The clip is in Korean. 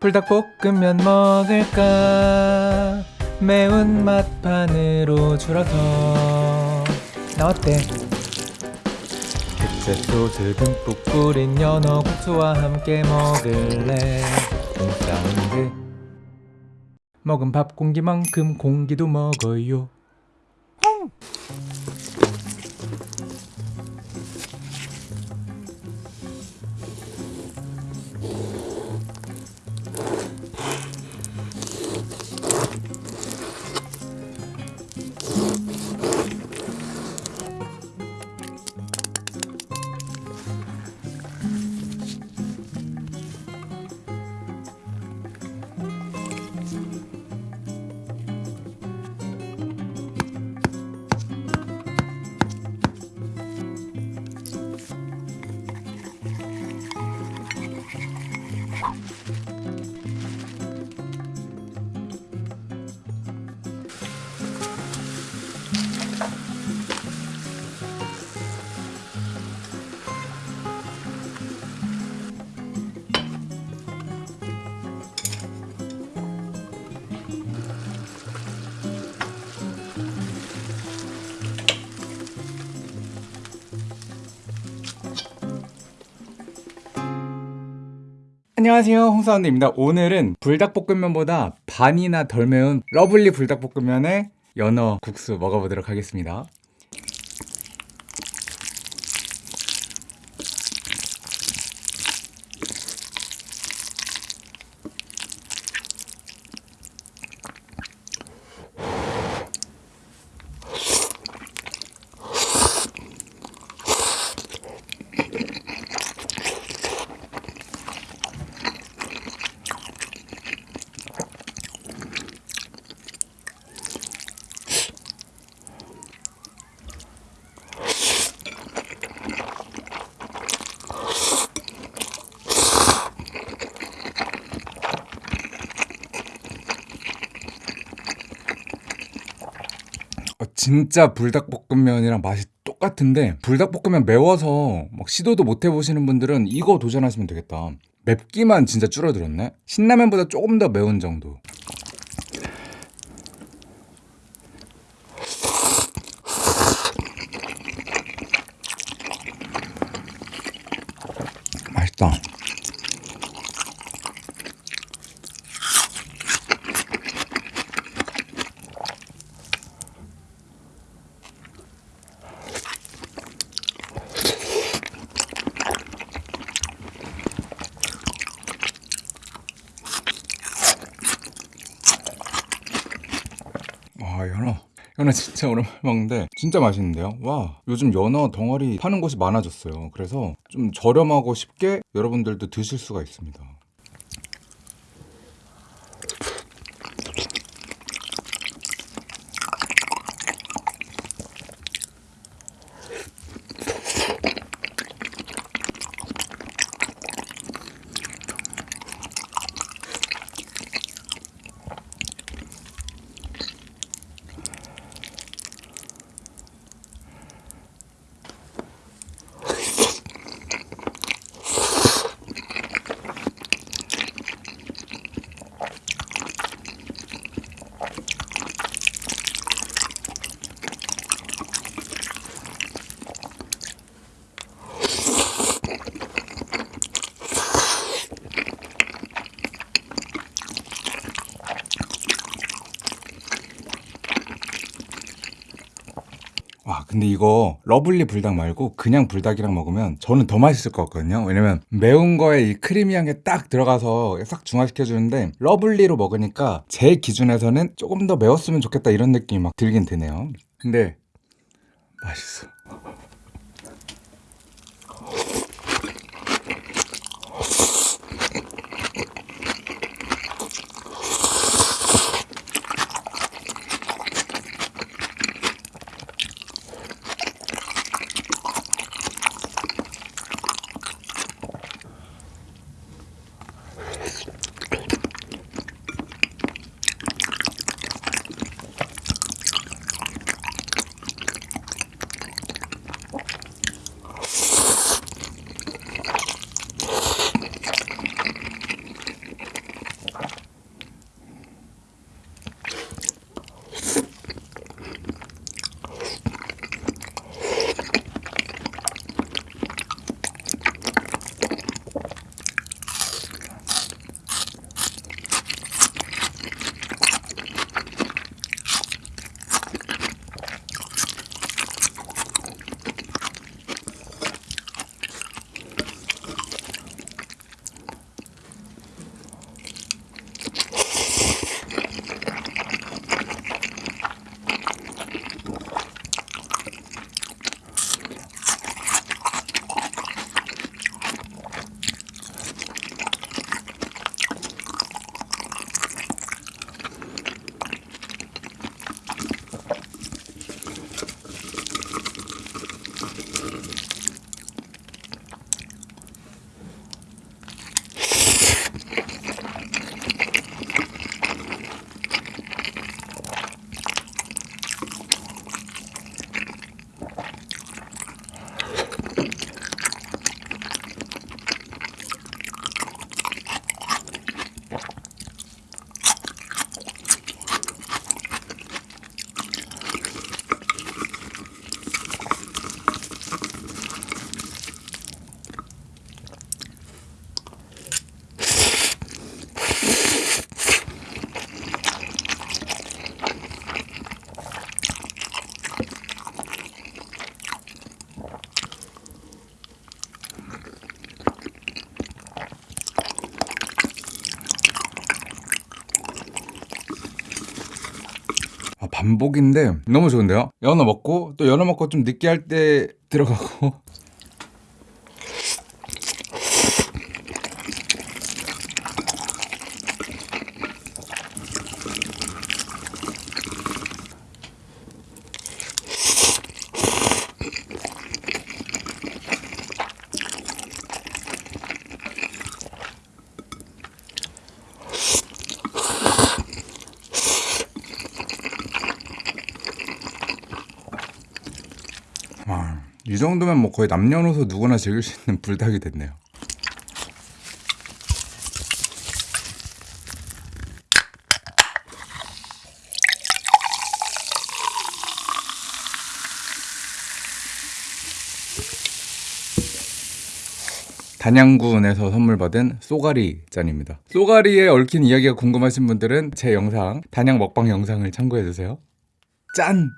불닭볶음면 먹을까? 매운맛 반으로 줄어서. 나 어때? 소스 듬뿍 뿌린 연어 국수와 함께 먹을래? 콩사운드 먹은 밥 공기만큼 공기도 먹어요 안녕하세요 홍사원입니다. 오늘은 불닭볶음면보다 반이나 덜 매운 러블리 불닭볶음면에 연어 국수 먹어보도록 하겠습니다 어, 진짜 불닭볶음면이랑 맛이 똑같은데 불닭볶음면 매워서 막 시도도 못 해보시는 분들은 이거 도전하시면 되겠다. 맵기만 진짜 줄어들었네? 신라면보다 조금 더 매운 정도 맛있다 와 연어. 연어 진짜 오랜만에 먹는데 진짜 맛있는데요? 와 요즘 연어 덩어리 파는 곳이 많아졌어요. 그래서 좀 저렴하고 쉽게 여러분들도 드실 수가 있습니다 와 근데 이거 러블리 불닭 말고 그냥 불닭이랑 먹으면 저는 더 맛있을 것 같거든요. 왜냐면 매운 거에 이 creamy한 게 딱 들어가서 싹 중화시켜 주는데 러블리로 먹으니까 제 기준에서는 조금 더 매웠으면 좋겠다 이런 느낌이 막 들긴 드네요. 근데 맛있어 반복인데 너무 좋은데요? 연어 먹고 또 연어 먹고 좀 느끼할 때 들어가고 이 정도면 뭐 거의 남녀노소 누구나 즐길 수 있는 불닭이 됐네요. 단양군에서 선물 받은 쏘가리 짠입니다. 쏘가리에 얽힌 이야기가 궁금하신 분들은 제 영상 단양 먹방 영상을 참고해 주세요. 짠!